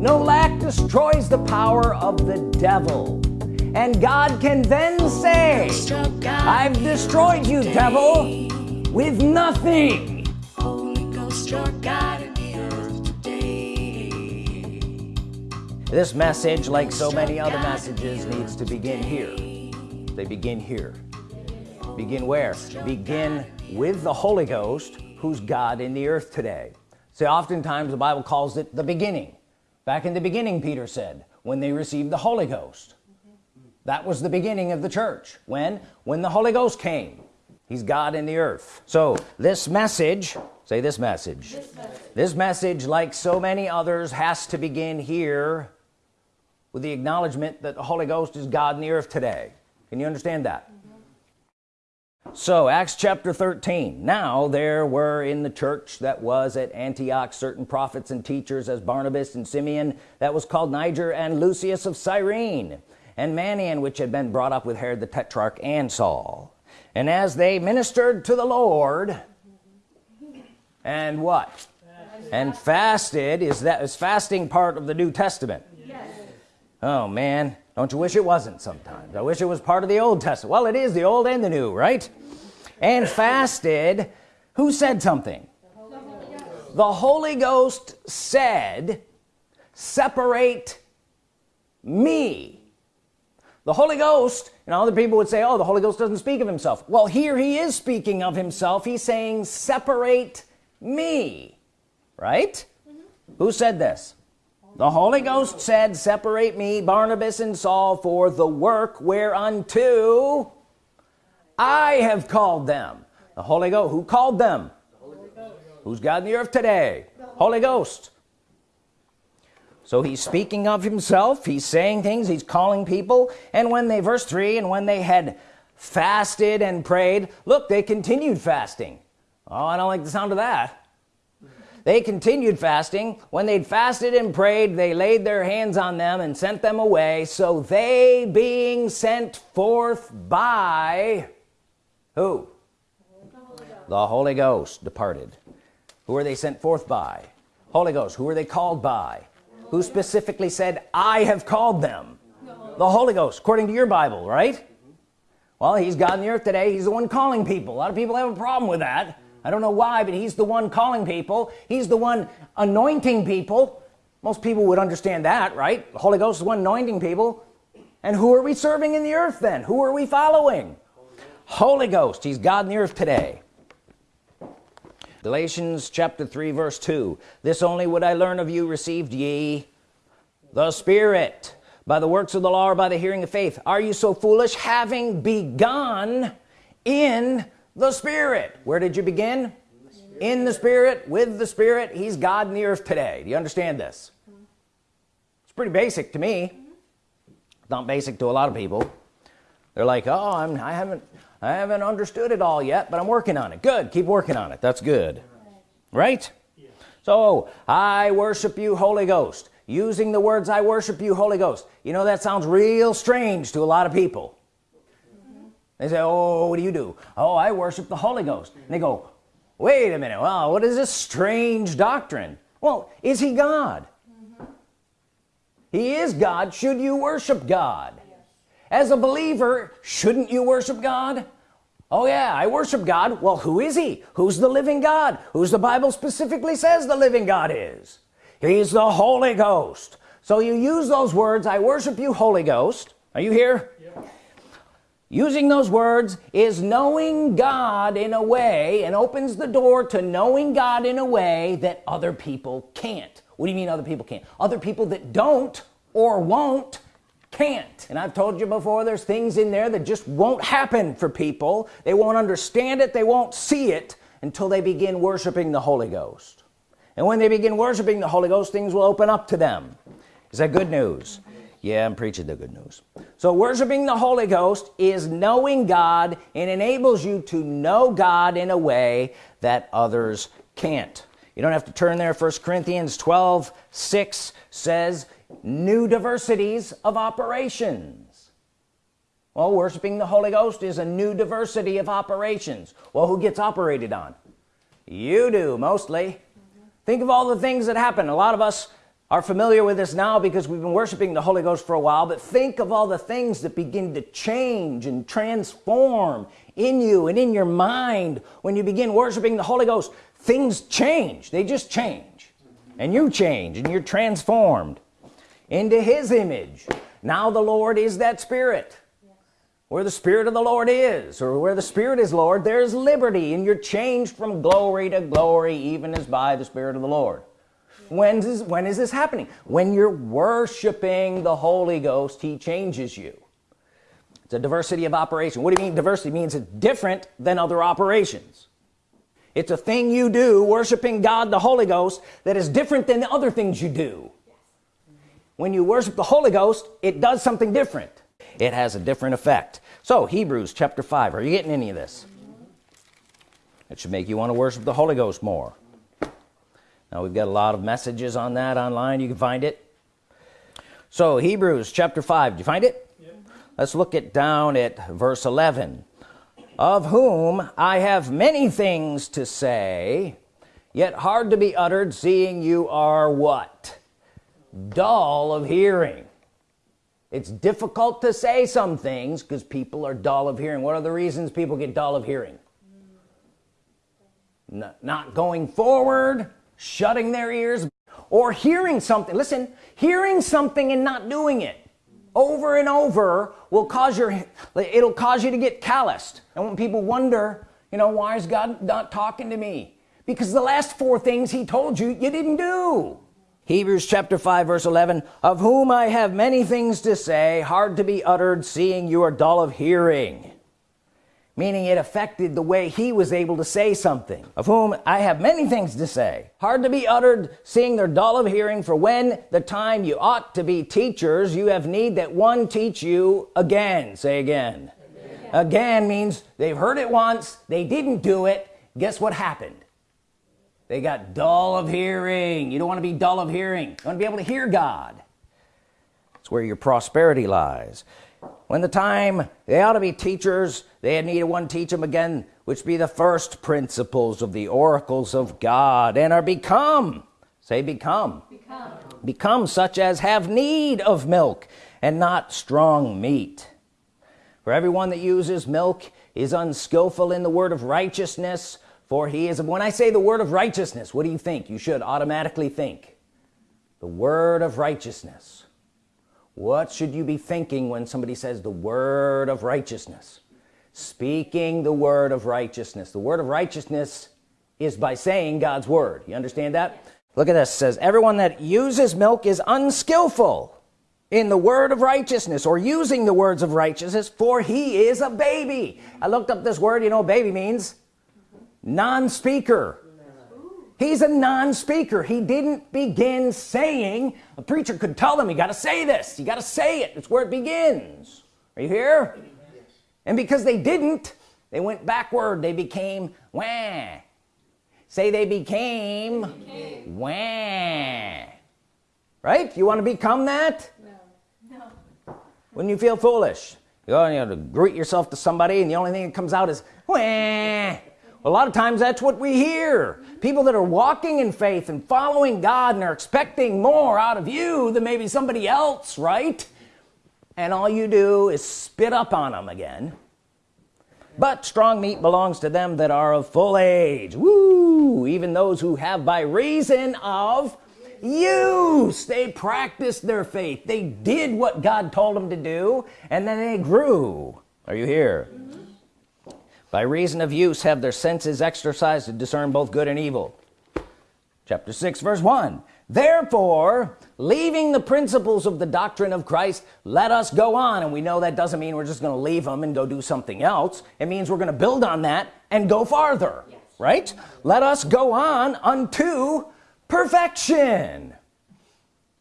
no lack destroys the power of the devil. And God can then say I've destroyed you devil with nothing. This message like so many other messages needs to begin here. They begin here. Begin where? Begin with the Holy Ghost who's God in the earth today. So oftentimes the Bible calls it the beginning back in the beginning Peter said when they received the Holy Ghost. That was the beginning of the church. When? When the Holy Ghost came. He's God in the earth. So this message say this message. This message, this message like so many others has to begin here with the acknowledgement that the Holy Ghost is God in the earth today. Can you understand that so Acts chapter 13 now there were in the church that was at Antioch certain prophets and teachers as Barnabas and Simeon that was called Niger and Lucius of Cyrene and Manaen which had been brought up with Herod the Tetrarch and Saul. And as they ministered to the Lord and what? And fasted. Is that is fasting part of the New Testament? Yes. oh man don't you wish it wasn't sometimes? I wish it was part of the Old Testament. Well it is the old and the new right? And fasted. Who said something? The Holy Ghost said separate me. The Holy Ghost and other people would say oh the Holy Ghost doesn't speak of himself. Well here he is speaking of himself. He's saying separate me right? Mm -hmm. who said this the Holy Ghost said separate me Barnabas and Saul for the work whereunto I have called them. The Holy Ghost who called them? The who's God in the earth today? The Holy Ghost. So he's speaking of himself. He's saying things. He's calling people. And when they verse 3 and when they had fasted and prayed look they continued fasting. Oh I don't like the sound of that they continued fasting. When they'd fasted and prayed they laid their hands on them and sent them away. So they being sent forth by who? The Holy Ghost departed. Who are they sent forth by? Holy Ghost who are they called by? Who specifically said I have called them the Holy Ghost according to your Bible right? Well he's God in the earth today. He's the one calling people. A lot of people have a problem with that I don't know why but he's the one calling people. He's the one anointing people. Most people would understand that right? The Holy Ghost is one anointing people. And who are we serving in the earth then? Who are we following? Holy Ghost. He's God in the earth today. Galatians chapter 3 verse 2 this only would I learn of you received ye the Spirit by the works of the law or by the hearing of faith. Are you so foolish? Having begun in the Spirit. Where did you begin? In the Spirit with the Spirit. He's God in the earth today. Do you understand this? It's pretty basic to me. Not basic to a lot of people. They're like oh I'm I haven't I haven't understood it all yet but I'm working on it. Good. Keep working on it. That's good. Right? So I worship you Holy Ghost. Using the words I worship you Holy Ghost. You know that sounds real strange to a lot of people they say oh what do you do? Oh I worship the Holy Ghost. And they go wait a minute. Well what is this strange doctrine? Well is he God? Mm -hmm. he is God. Should you worship God? Yes. as a believer shouldn't you worship God? Oh yeah I worship God. Well who is he? Who's the living God? Who's the Bible specifically says the living God is? He's the Holy Ghost. So you use those words I worship you Holy Ghost. Are you here using those words is knowing God in a way and opens the door to knowing God in a way that other people can't. What do you mean other people can't? Other people that don't or won't can't. And I've told you before there's things in there that just won't happen for people. They won't understand it. They won't see it until they begin worshiping the Holy Ghost. And when they begin worshiping the Holy Ghost things will open up to them. Is that good news yeah I'm preaching the good news. So worshiping the Holy Ghost is knowing God and enables you to know God in a way that others can't. You don't have to turn there. First Corinthians 12 6 says new diversities of operations. Well worshiping the Holy Ghost is a new diversity of operations. Well who gets operated on? You do mostly. Think of all the things that happen. A lot of us are familiar with this now because we've been worshiping the Holy Ghost for a while but think of all the things that begin to change and transform in you and in your mind when you begin worshiping the Holy Ghost. Things change. They just change. And you change and you're transformed into his image. Now the Lord is that spirit. Where the Spirit of the Lord is or where the Spirit is Lord there's liberty and you're changed from glory to glory even as by the Spirit of the Lord when is when is this happening? When you're worshiping the Holy Ghost he changes you. It's a diversity of operation. What do you mean diversity? It means it's different than other operations. It's a thing you do worshiping God the Holy Ghost that is different than the other things you do. When you worship the Holy Ghost it does something different. It has a different effect. So Hebrews chapter 5 are you getting any of this? It should make you want to worship the Holy Ghost more now we've got a lot of messages on that online. You can find it. So Hebrews chapter 5 do you find it? Let's look it down at verse 11 of whom I have many things to say yet hard to be uttered seeing you are what? Dull of hearing. It's difficult to say some things because people are dull of hearing. What are the reasons people get dull of hearing? Not going forward shutting their ears or hearing something. Listen hearing something and not doing it over and over will cause your it'll cause you to get calloused. And when people wonder you know why is God not talking to me? Because the last four things he told you you didn't do. Hebrews chapter 5 verse 11 of whom I have many things to say hard to be uttered seeing you are dull of hearing meaning it affected the way he was able to say something of whom I have many things to say. Hard to be uttered seeing they're dull of hearing for when the time you ought to be teachers you have need that one teach you again. Say again. Again, again means they've heard it once they didn't do it. Guess what happened? They got dull of hearing. You don't want to be dull of hearing. You want to be able to hear God. It's where your prosperity lies when the time they ought to be teachers. They had needed one teach them again which be the first principles of the oracles of God and are become say become become, become such as have need of milk and not strong meat. For everyone that uses milk is unskillful in the word of righteousness for he is when I say the word of righteousness what do you think? You should automatically think. The word of righteousness what should you be thinking when somebody says the word of righteousness? Speaking the word of righteousness. The word of righteousness is by saying God's Word. You understand that? Look at this. It says everyone that uses milk is unskillful in the word of righteousness or using the words of righteousness for he is a baby. I looked up this word. You know baby means? Non-speaker he's a non-speaker. He didn't begin saying a preacher could tell them you got to say this you got to say it. It's where it begins. Are you here? Yes. and because they didn't they went backward. They became wah. Say they became, they became. wah. Right? You want to become that? No. no. when you feel foolish? You have to greet yourself to somebody and the only thing that comes out is wah a lot of times that's what we hear. People that are walking in faith and following God and are expecting more out of you than maybe somebody else right? And all you do is spit up on them again. But strong meat belongs to them that are of full age. Woo! even those who have by reason of use. They practiced their faith. They did what God told them to do and then they grew. Are you here by reason of use have their senses exercised to discern both good and evil. Chapter 6 verse 1 therefore leaving the principles of the doctrine of Christ let us go on. And we know that doesn't mean we're just gonna leave them and go do something else. It means we're gonna build on that and go farther yes. right? Let us go on unto perfection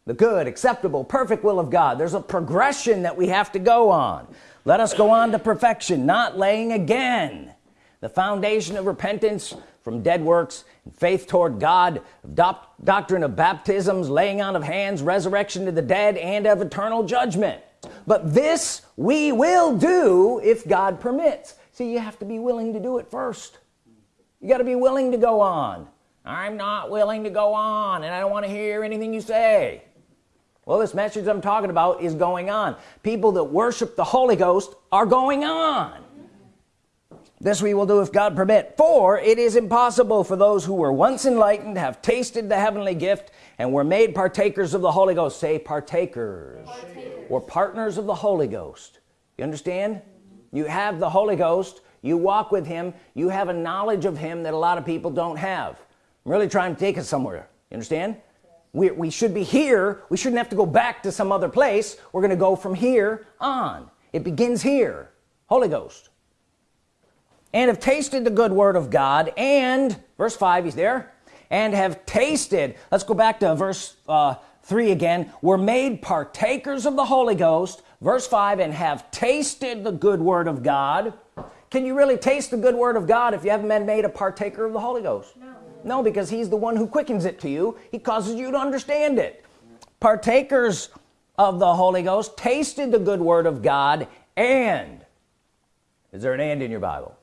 the good acceptable perfect will of God. There's a progression that we have to go on. Let us go on to perfection not laying again. The foundation of repentance from dead works and faith toward God doctrine of baptisms laying on of hands resurrection to the dead and of eternal judgment. But this we will do if God permits. See you have to be willing to do it first. You got to be willing to go on. I'm not willing to go on and I don't want to hear anything you say well this message I'm talking about is going on. People that worship the Holy Ghost are going on. This we will do if God permit. For it is impossible for those who were once enlightened have tasted the heavenly gift and were made partakers of the Holy Ghost. Say partakers, partakers. or partners of the Holy Ghost. You understand? Mm -hmm. you have the Holy Ghost. You walk with him. You have a knowledge of him that a lot of people don't have. I'm really trying to take us somewhere. You understand we, we should be here. We shouldn't have to go back to some other place. We're gonna go from here on. It begins here. Holy Ghost. And have tasted the good word of God and verse 5 he's there and have tasted let's go back to verse uh, 3 again were made partakers of the Holy Ghost verse 5 and have tasted the good word of God. Can you really taste the good word of God if you haven't been made a partaker of the Holy Ghost? No, no because he's the one who quickens it to you. He causes you to understand it. Partakers of the Holy Ghost tasted the good word of God and is there an and in your Bible?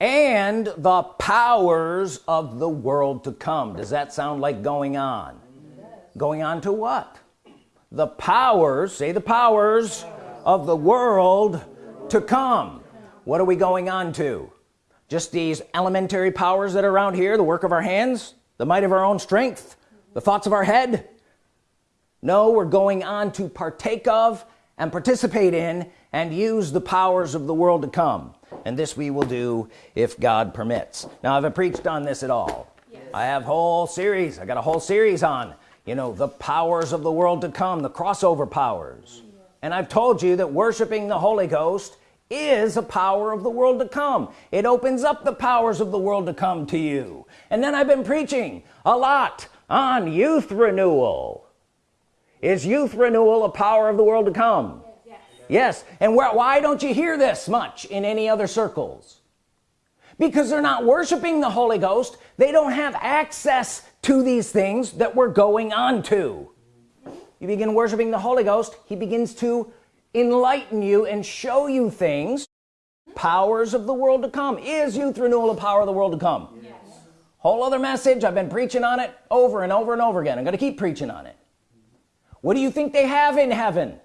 And the powers of the world to come. Does that sound like going on? Going on to what? The powers say the powers of the world to come. What are we going on to just these elementary powers that are around here the work of our hands the might of our own strength the thoughts of our head. No we're going on to partake of and participate in and use the powers of the world to come. And this we will do if God permits. Now have I preached on this at all? Yes. I have whole series. I got a whole series on you know the powers of the world to come the crossover powers. Mm-hmm. And I've told you that worshiping the Holy Ghost is a power of the world to come. It opens up the powers of the world to come to you. And then I've been preaching a lot on youth renewal. Is youth renewal a power of the world to come? Yes. Yes. and where, why don't you hear this much in any other circles? Because they're not worshiping the Holy Ghost. They don't have access to these things that we're going on to. You begin worshiping the Holy Ghost he begins to enlighten you and show you things powers of the world to come is youth renewal a power of the world to come. Yes. whole other message I've been preaching on it over and over and over again. I'm gonna keep preaching on it. What do you think they have in heaven?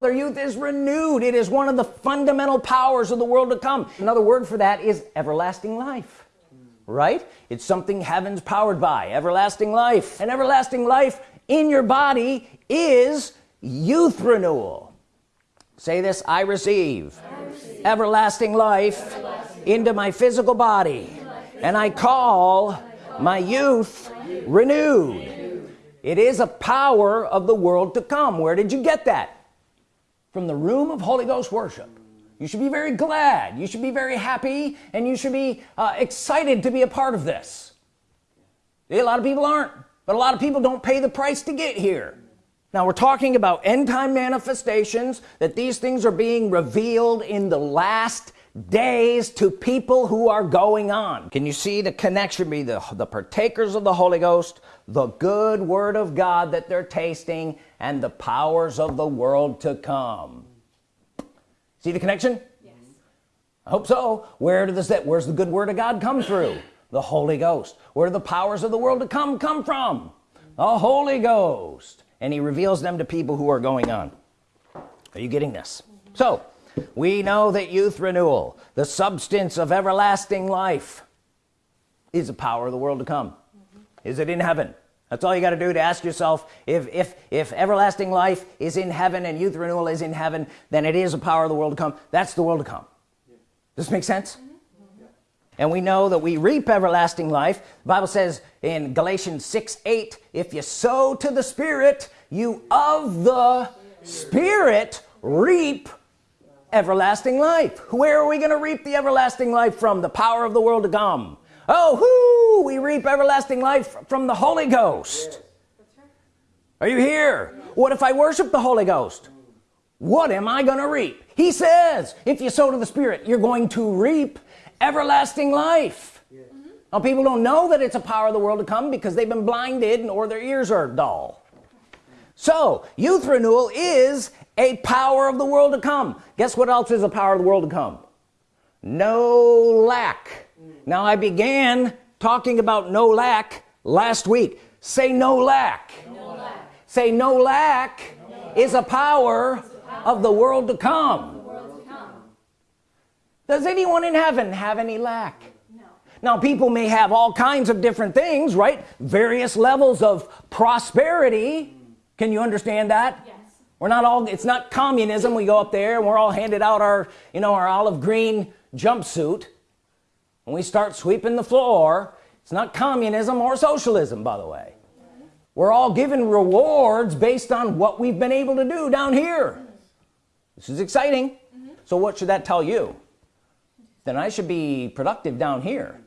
Their youth is renewed. It is one of the fundamental powers of the world to come. Another word for that is everlasting life right? It's something heaven's powered by. Everlasting life. And everlasting life in your body is youth renewal say this I receive, I receive. Everlasting, life everlasting into my physical body and I call my youth renewed. It is a power of the world to come. Where did you get that? From the room of Holy Ghost worship. You should be very glad. You should be very happy and you should be uh, excited to be a part of this. A lot of people aren't but a lot of people don't pay the price to get here now we're talking about end-time manifestations that these things are being revealed in the last days to people who are going on. Can you see the connection be the, the partakers of the Holy Ghost the good Word of God that they're tasting and the powers of the world to come? See the connection? Yes. I hope so. Where does that where's the good Word of God come through? The Holy Ghost. Where do the powers of the world to come come from? The Holy Ghost and he reveals them to people who are going on are you getting this so we know that youth renewal the substance of everlasting life is the power of the world to come mm -hmm. is it in heaven that's all you got to do to ask yourself if if if everlasting life is in heaven and youth renewal is in heaven then it is a power of the world to come that's the world to come yeah. does this make sense. And we know that we reap everlasting life. The Bible says in Galatians 6 8 if you sow to the Spirit you of the Spirit reap everlasting life. Where are we going to reap the everlasting life? From the power of the world to come. Oh whoo! We reap everlasting life from the Holy Ghost. Are you here? What if I worship the Holy Ghost? What am I gonna reap? He says if you sow to the Spirit you're going to reap everlasting life. Yeah. now people don't know that it's a power of the world to come because they've been blinded or their ears are dull. So youth renewal is a power of the world to come. Guess what else is a power of the world to come? No lack. Now I began talking about no lack last week. Say no lack, no lack. say no lack, no lack. is a power, is power of the world to come does anyone in heaven have any lack? No. now people may have all kinds of different things right? Various levels of prosperity. Can you understand that? Yes. we're not all it's not communism. We go up there and we're all handed out our you know our olive green jumpsuit. And we start sweeping the floor. It's not communism or socialism by the way. We're all given rewards based on what we've been able to do down here. This is exciting. Mm -hmm. so what should that tell you then I should be productive down here.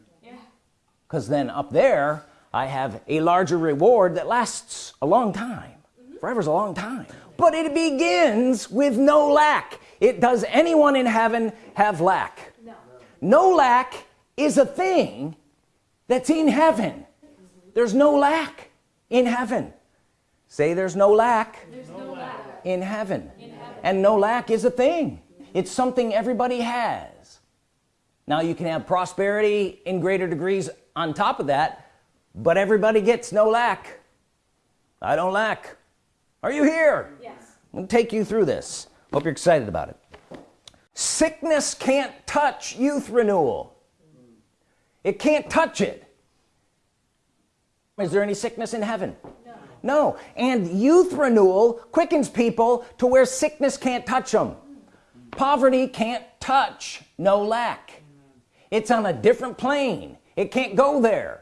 Because yeah. then up there I have a larger reward that lasts a long time. Mm -hmm. forever's a long time. But it begins with no lack. It does anyone in heaven have lack? No, no lack is a thing that's in heaven. Mm -hmm. there's no lack in heaven. Say there's no lack, there's no lack. In, heaven. in heaven. And no lack is a thing. It's something everybody has now you can have prosperity in greater degrees on top of that but everybody gets no lack. I don't lack. Are you here? Yes. I'm gonna take you through this. Hope you're excited about it. Sickness can't touch youth renewal. It can't touch it. Is there any sickness in heaven? No, no. and youth renewal quickens people to where sickness can't touch them poverty can't touch no lack it's on a different plane. It can't go there.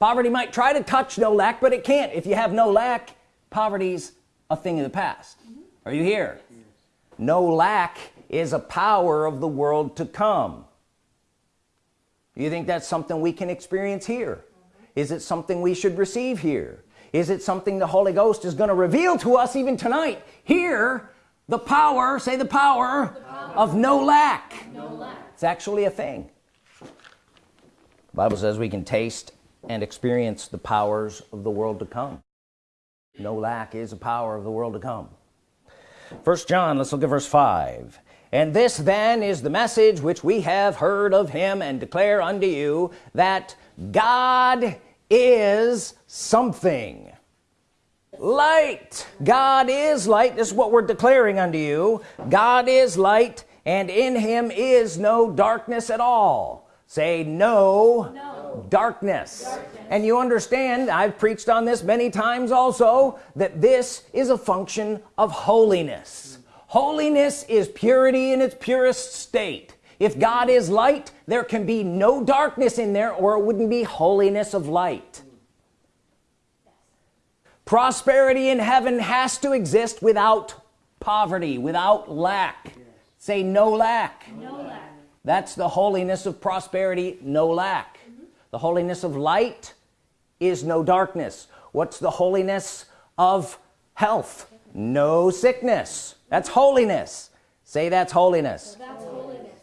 Poverty might try to touch no lack but it can't. If you have no lack poverty's a thing of the past. Are you here? No lack is a power of the world to come. Do you think that's something we can experience here? Is it something we should receive here? Is it something the Holy Ghost is going to reveal to us even tonight? Here the power say the power, the power. of no lack. no lack. It's actually a thing Bible says we can taste and experience the powers of the world to come. No lack is a power of the world to come. First John let's look at verse 5 and this then is the message which we have heard of him and declare unto you that God is something. Light. God is light. This is what we're declaring unto you. God is light and in him is no darkness at all say no, no. Darkness. darkness. And you understand I've preached on this many times also that this is a function of holiness. Holiness is purity in its purest state. If God is light there can be no darkness in there or it wouldn't be holiness of light. Prosperity in heaven has to exist without poverty without lack. Say no lack, no lack that's the holiness of prosperity no lack. Mm -hmm. the holiness of light is no darkness. What's the holiness of health? No sickness. That's holiness. Say that's holiness. that's holiness.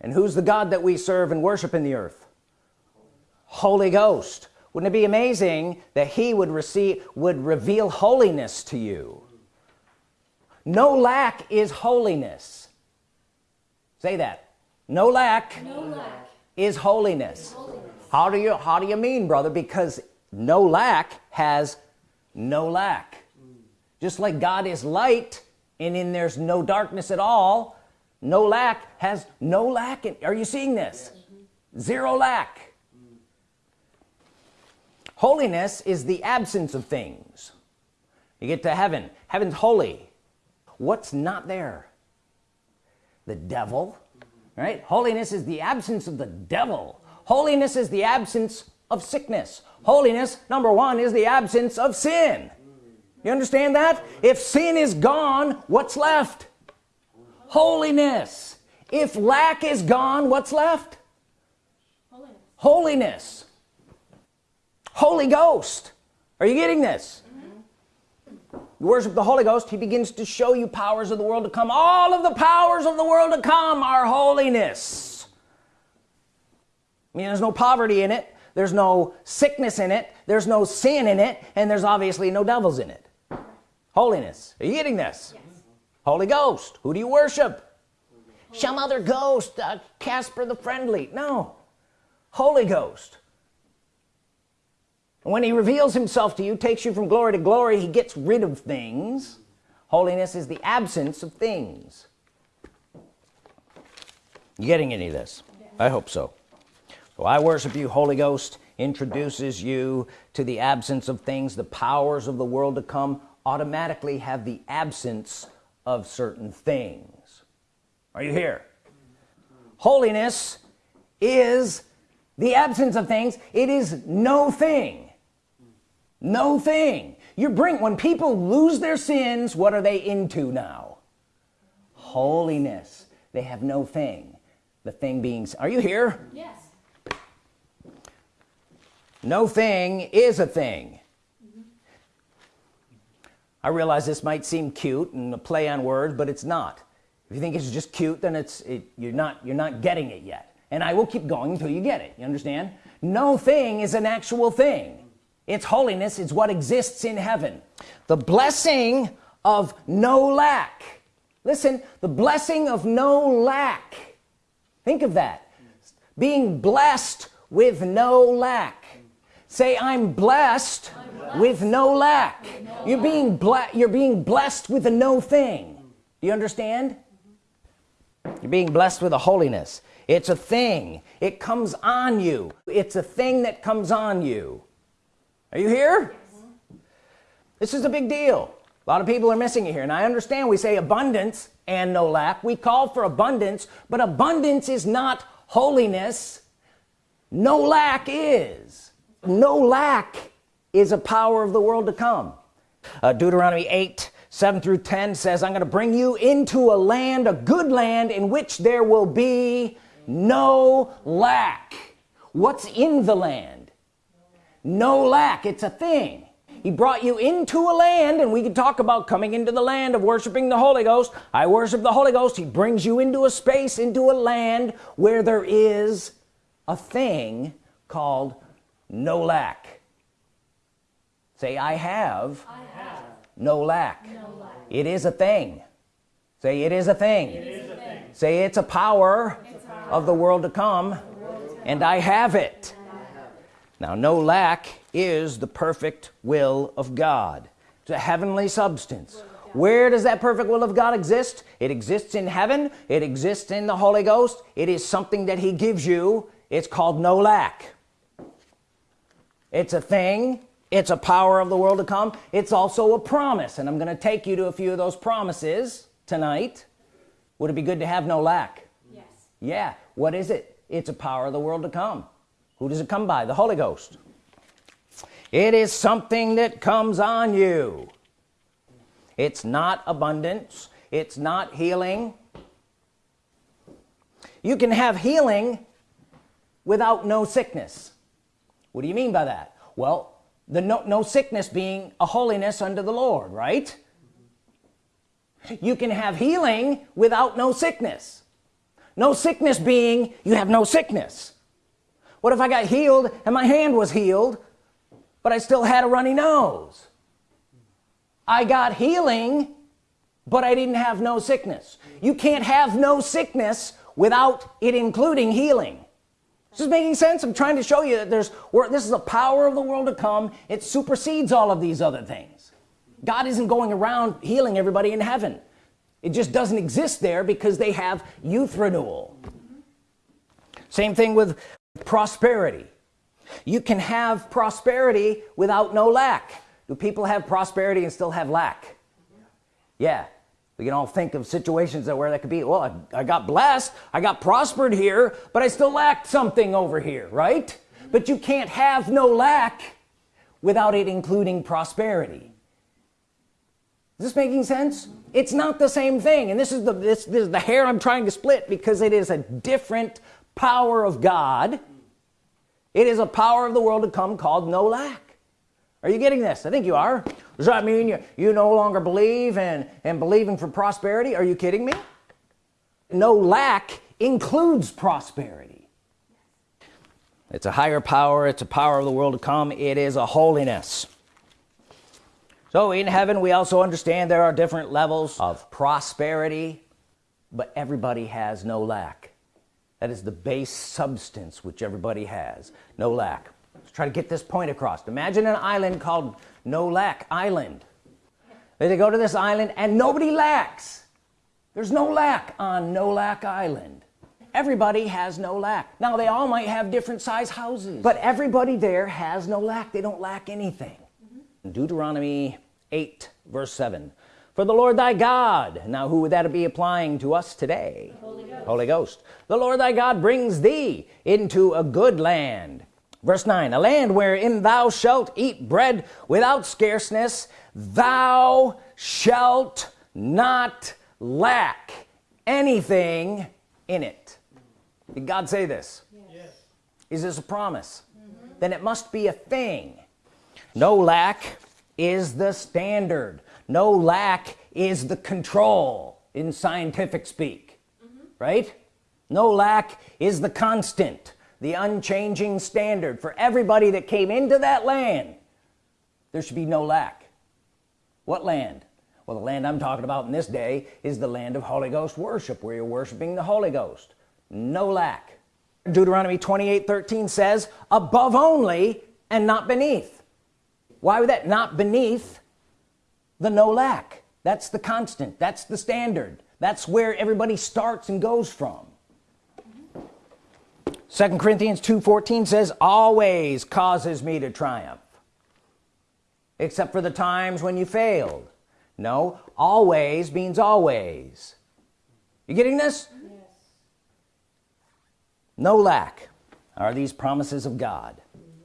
And who's the God that we serve and worship in the earth? Holy Ghost. Wouldn't it be amazing that he would receive would reveal holiness to you? No lack is holiness say that no lack, no lack. Is, holiness. is holiness how do you how do you mean brother because no lack has no lack mm. just like God is light and in there's no darkness at all no lack has no lack in, are you seeing this yes. zero lack mm. holiness is the absence of things you get to heaven heaven's holy what's not there the devil right? Holiness is the absence of the devil. Holiness is the absence of sickness. Holiness number one is the absence of sin. You understand that? If sin is gone what's left? Holiness. If lack is gone what's left? Holiness, holiness. Holy Ghost. Are you getting this you worship the Holy Ghost he begins to show you powers of the world to come. All of the powers of the world to come are holiness. I mean there's no poverty in it. There's no sickness in it. There's no sin in it. And there's obviously no devils in it. Holiness. Are you getting this? Yes. Holy Ghost. Who do you worship? Some other ghost uh, Casper the friendly? No. Holy Ghost when he reveals himself to you takes you from glory to glory he gets rid of things. Holiness is the absence of things. You getting any of this? I hope so. So I worship you Holy Ghost introduces you to the absence of things. The powers of the world to come automatically have the absence of certain things. Are you here? Holiness is the absence of things. It is no thing no thing. You bring when people lose their sins what are they into now? Holiness. They have no thing. The thing being are you here? Yes. No thing is a thing. Mm-hmm. I realize this might seem cute and a play on words but it's not. If you think it's just cute then it's it, you're not you're not getting it yet. And I will keep going until you get it. You understand? No thing is an actual thing its holiness is what exists in heaven. The blessing of no lack. Listen the blessing of no lack. Think of that. Being blessed with no lack. Say I'm blessed, I'm blessed. with no lack. No you're being you're being blessed with a no thing. Do you understand? You're being blessed with a holiness. It's a thing. It comes on you. It's a thing that comes on you are you here? This is a big deal. A lot of people are missing it here. And I understand we say abundance and no lack. We call for abundance but abundance is not holiness. No lack is. No lack is a power of the world to come. Uh, Deuteronomy 8 7 through 10 says I'm gonna bring you into a land a good land in which there will be no lack. What's in the land no lack it's a thing. He brought you into a land and we can talk about coming into the land of worshiping the Holy Ghost. I worship the Holy Ghost. He brings you into a space into a land where there is a thing called no lack. Say I have, I have no, lack. no lack it is a thing. Say it is a thing, is a thing. say it's a power it's a of the world to come and I have it now no lack is the perfect will of God. It's a heavenly substance. Where does that perfect will of God exist? It exists in heaven. It exists in the Holy Ghost. It is something that he gives you. It's called no lack. It's a thing. It's a power of the world to come. It's also a promise. And I'm gonna take you to a few of those promises tonight. Would it be good to have no lack? Yes. Yeah. What is it? It's a power of the world to come who does it come by? The Holy Ghost. It is something that comes on you. It's not abundance. It's not healing. You can have healing without no sickness. What do you mean by that? Well the no, no sickness being a holiness unto the Lord right? You can have healing without no sickness. No sickness being you have no sickness what if I got healed and my hand was healed but I still had a runny nose? I got healing but I didn't have no sickness. You can't have no sickness without it including healing. This is making sense? I'm trying to show you that there's this is a power of the world to come. It supersedes all of these other things. God isn't going around healing everybody in heaven. It just doesn't exist there because they have youth renewal. Same thing with prosperity. You can have prosperity without no lack. Do people have prosperity and still have lack? Yeah. We can all think of situations that where that could be well I, I got blessed I got prospered here but I still lacked something over here right? But you can't have no lack without it including prosperity. Is this making sense? It's not the same thing and this is the this, this is the hair I'm trying to split because it is a different power of God it is a power of the world to come called no lack. Are you getting this? I think you are. Does that mean you you no longer believe and and believing for prosperity? Are you kidding me? No lack includes prosperity. It's a higher power. It's a power of the world to come. It is a holiness. So in heaven we also understand there are different levels of prosperity but everybody has no lack that is the base substance which everybody has. No lack. Let's try to get this point across. Imagine an island called no lack island. They go to this island and nobody lacks. There's no lack on no lack island. Everybody has no lack. Now they all might have different size houses but everybody there has no lack. They don't lack anything. Mm -hmm. Deuteronomy 8 verse 7 for the Lord thy God. Now who would that be applying to us today? Holy Ghost. Holy Ghost. The Lord thy God brings thee into a good land. Verse 9 a land wherein thou shalt eat bread without scarceness thou shalt not lack anything in it. Did God say this? Yes. is this a promise? Mm -hmm. then it must be a thing. No lack is the standard no lack is the control in scientific speak mm -hmm. right? No lack is the constant the unchanging standard. For everybody that came into that land there should be no lack. What land? Well the land I'm talking about in this day is the land of Holy Ghost worship where you're worshiping the Holy Ghost. No lack. Deuteronomy 28 13 says above only and not beneath. Why would that not beneath the no lack. That's the constant. That's the standard. That's where everybody starts and goes from. Second Corinthians 2:14 says always causes me to triumph except for the times when you failed. No always means always. You getting this? Yes. no lack. Are these promises of God?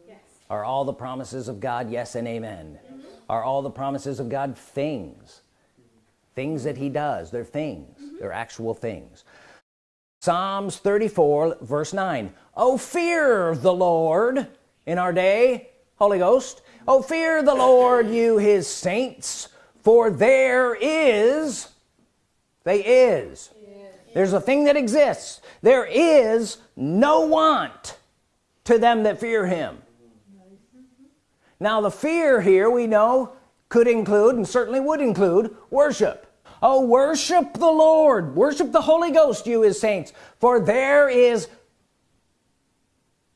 Yes. are all the promises of God yes and amen? -hmm. Are all the promises of God things. Things that he does they're things. Mm -hmm. they're actual things. Psalms 34 verse 9 oh fear the Lord in our day Holy Ghost. Oh fear the Lord you his saints for there is they is. There's a thing that exists. There is no want to them that fear him now the fear here we know could include and certainly would include worship. Oh worship the Lord. Worship the Holy Ghost you his saints. For there is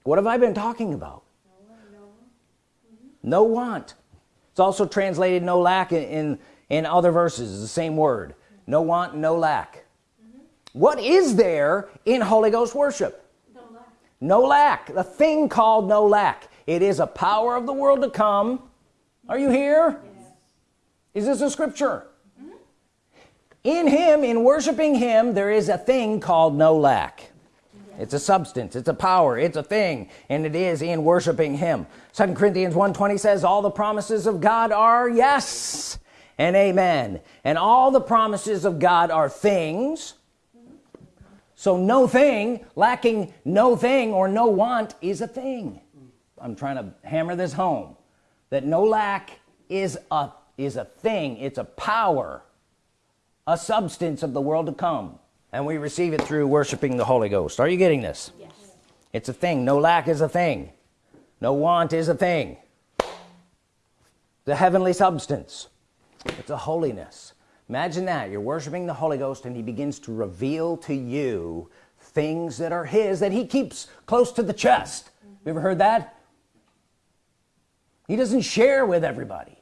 what have I been talking about? No want. It's also translated no lack in in, in other verses the same word. No want no lack. Mm -hmm. what is there in Holy Ghost worship? No lack. no lack. The thing called no lack it is a power of the world to come. Are you here? Yes. is this a scripture? Mm-hmm. In him in worshiping him there is a thing called no lack. It's a substance. It's a power. It's a thing. And it is in worshiping him. Second Corinthians 120 says all the promises of God are yes and amen. And all the promises of God are things. Mm-hmm. So no thing lacking no thing or no want is a thing I'm trying to hammer this home that no lack is a is a thing. It's a power a substance of the world to come. And we receive it through worshiping the Holy Ghost. Are you getting this? Yes. it's a thing. No lack is a thing. No want is a thing. The heavenly substance. It's a holiness. Imagine that. You're worshiping the Holy Ghost and he begins to reveal to you things that are his that he keeps close to the chest. Mm -hmm. you ever heard that he doesn't share with everybody.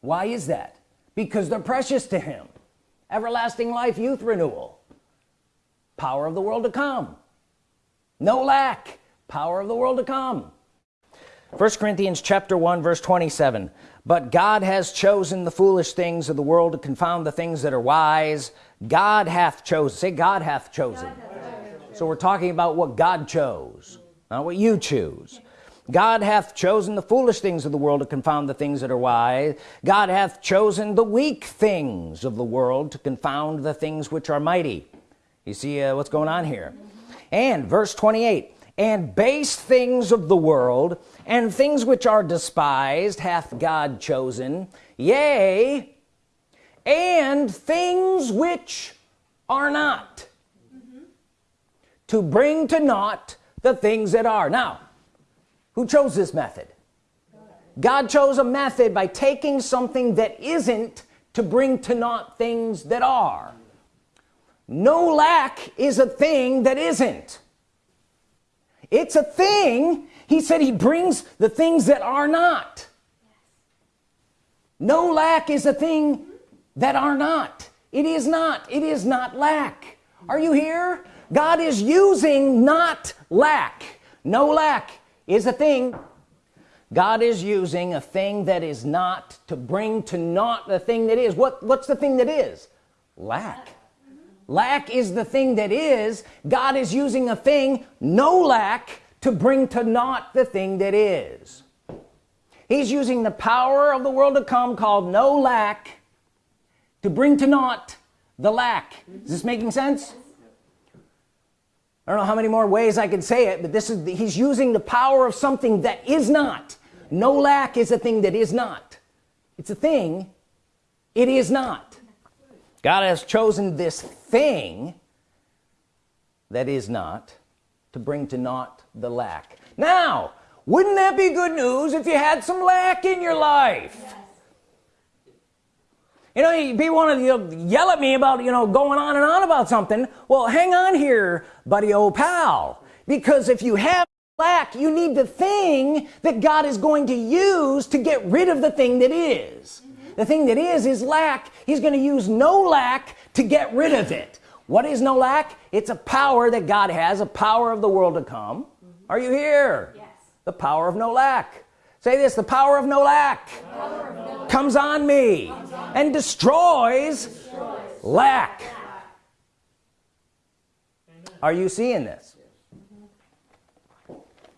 Why is that? Because they're precious to him. Everlasting life youth renewal. Power of the world to come. No lack. Power of the world to come. First Corinthians chapter 1 verse 27 but God has chosen the foolish things of the world to confound the things that are wise. God hath chosen. Say God hath chosen, God hath chosen. so we're talking about what God chose not what you choose. God hath chosen the foolish things of the world to confound the things that are wise. God hath chosen the weak things of the world to confound the things which are mighty. You see uh, what's going on here? And verse 28 and base things of the world and things which are despised hath God chosen yea and things which are not mm -hmm. to bring to naught the things that are. Now who chose this method? God chose a method by taking something that isn't to bring to naught things that are. No lack is a thing that isn't. It's a thing he said he brings the things that are not. No lack is a thing that are not. It is not. It is not lack. Are you here God is using not lack. No lack is a thing. God is using a thing that is not to bring to naught the thing that is. What what's the thing that is? Lack. Lack is the thing that is. God is using a thing no lack to bring to naught the thing that is. He's using the power of the world to come called no lack to bring to naught the lack. Is this making sense I don't know how many more ways I could say it but this is he's using the power of something that is not. No lack is a thing that is not. It's a thing. It is not. God has chosen this thing that is not to bring to naught the lack. Now wouldn't that be good news if you had some lack in your life? yes. You know people want to yell at me about you know going on and on about something well hang on here buddy old pal because if you have lack you need the thing that God is going to use to get rid of the thing that is. Mm -hmm. the thing that is is lack he's going to use no lack to get rid of it what is no lack it's a power that God has a power of the world to come mm -hmm. are you here yes. the power of no lack say this the power of no lack of no comes on me on and destroys, destroys. lack, lack. are you seeing this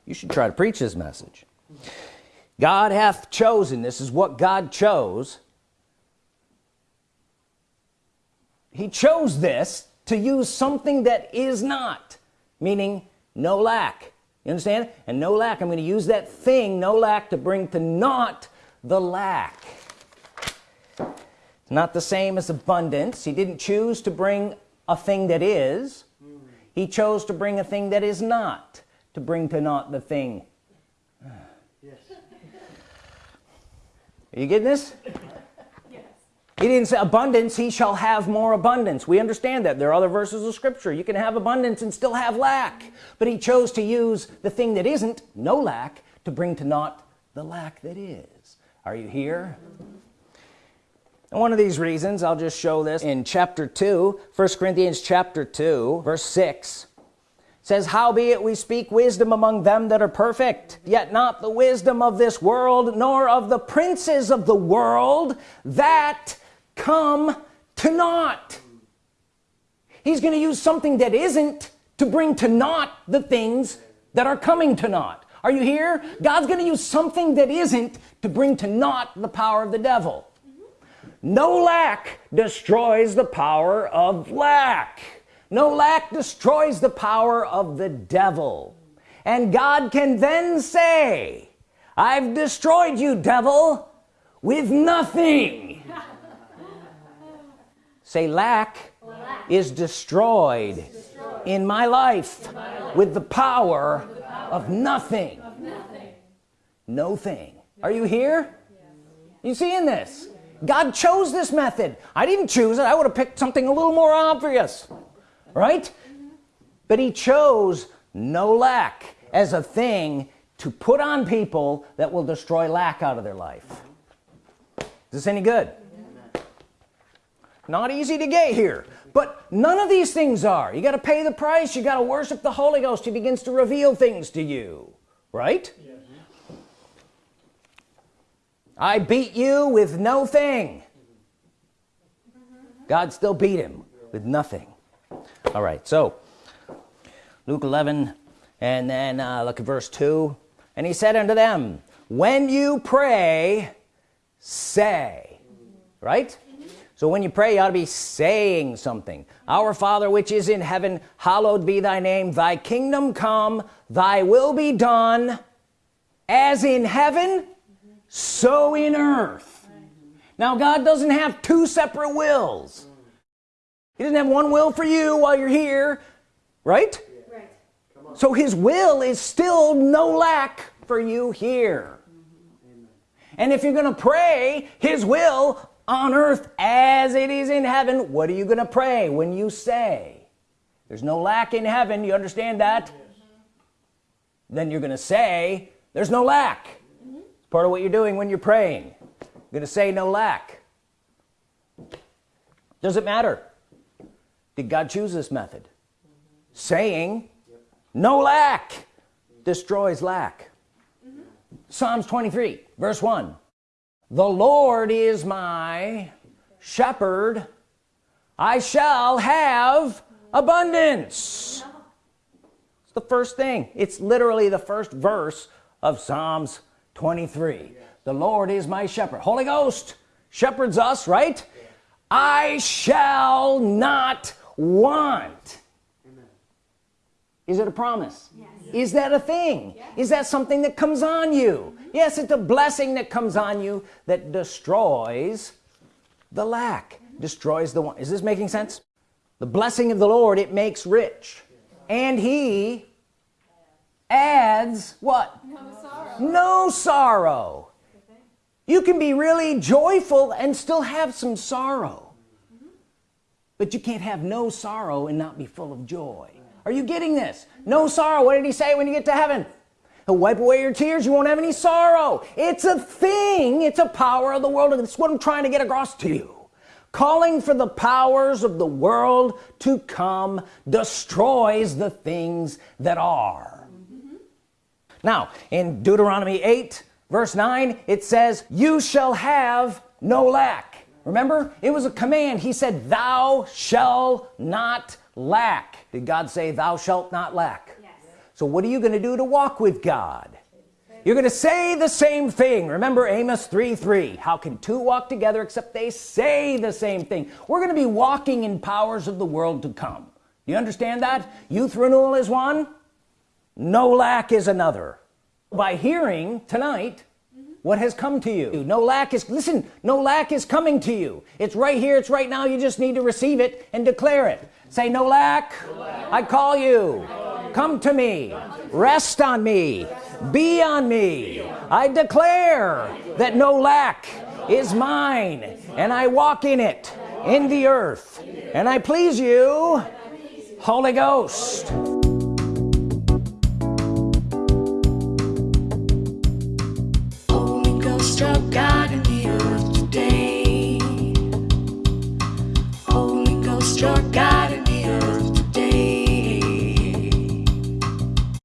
you should try to preach this message God hath chosen this is what God chose he chose this to use something that is not meaning no lack you understand? And no lack. I'm going to use that thing no lack to bring to naught the lack. It's not the same as abundance. He didn't choose to bring a thing that is. He chose to bring a thing that is not to bring to naught the thing. Yes. are you getting this. He didn't say abundance he shall have more abundance. We understand that. There are other verses of scripture. You can have abundance and still have lack. But he chose to use the thing that isn't no lack to bring to naught the lack that is. Are you here? And one of these reasons I'll just show this in chapter 2 1 Corinthians chapter 2 verse 6 says howbeit we speak wisdom among them that are perfect yet not the wisdom of this world nor of the princes of the world that come to naught. He's going to use something that isn't to bring to naught the things that are coming to naught. Are you here? God's going to use something that isn't to bring to naught the power of the devil. No lack destroys the power of lack. No lack destroys the power of the devil. And God can then say I've destroyed you devil with nothing say lack, lack. Is, destroyed is destroyed in my life, in my life. With, the power, the power of, nothing. of nothing no thing are you here you seeing this God chose this method I didn't choose it I would have picked something a little more obvious right but he chose no lack as a thing to put on people that will destroy lack out of their life is this any good not easy to get here. But none of these things are. You got to pay the price you got to worship the Holy Ghost he begins to reveal things to you. Right. I beat you with no thing. God still beat him with nothing. All right so Luke 11 and then uh, look at verse 2 and he said unto them when you pray say. Right so when you pray you ought to be saying something. Our father which is in heaven hallowed be thy name. Thy kingdom come thy will be done as in heaven so in earth. Now God doesn't have two separate wills. He doesn't have one will for you while you're here right, right. so his will is still no lack for you here. Mm -hmm. and if you're gonna pray his will on earth as it is in heaven what are you gonna pray when you say there's no lack in heaven you understand that? Then you're gonna say there's no lack. It's part of what you're doing when you're praying. You're gonna say no lack. Does it matter? Did God choose this method? Saying no lack destroys lack. Mm -hmm. Psalms 23 verse 1 the Lord is my shepherd. I shall have abundance. It's the first thing. It's literally the first verse of Psalms 23 the Lord is my shepherd. Holy Ghost shepherds us right? I shall not want is it a promise? Yes. is that a thing? Yes. is that something that comes on you? Mm -hmm. yes it's a blessing that comes on you that destroys the lack. Destroys the one. Is this making sense? The blessing of the Lord it makes rich. And he adds what? No sorrow, no sorrow. you can be really joyful and still have some sorrow. But you can't have no sorrow and not be full of joy are you getting this? No sorrow. What did he say when you get to heaven? He'll wipe away your tears. You won't have any sorrow. It's a thing. It's a power of the world and it's what I'm trying to get across to you. Calling for the powers of the world to come destroys the things that are. Mm -hmm. now in Deuteronomy 8 verse 9 it says you shall have no lack. Remember? It was a command. He said thou shall not lack. Did God say thou shalt not lack yes. so what are you gonna do to walk with God? You're gonna say the same thing. Remember Amos 3 3 how can two walk together except they say the same thing? We're gonna be walking in powers of the world to come. You understand that? Youth renewal is one no lack is another. By hearing tonight what has come to you? No lack is listen no lack is coming to you. It's right here it's right now you just need to receive it and declare it. Say no lack, no lack. I call you. Come to me. Rest on me. Be on me. I declare that no lack is mine and I walk in it in the earth and I please you Holy Ghost God in the earth today. Holy Ghost, your God.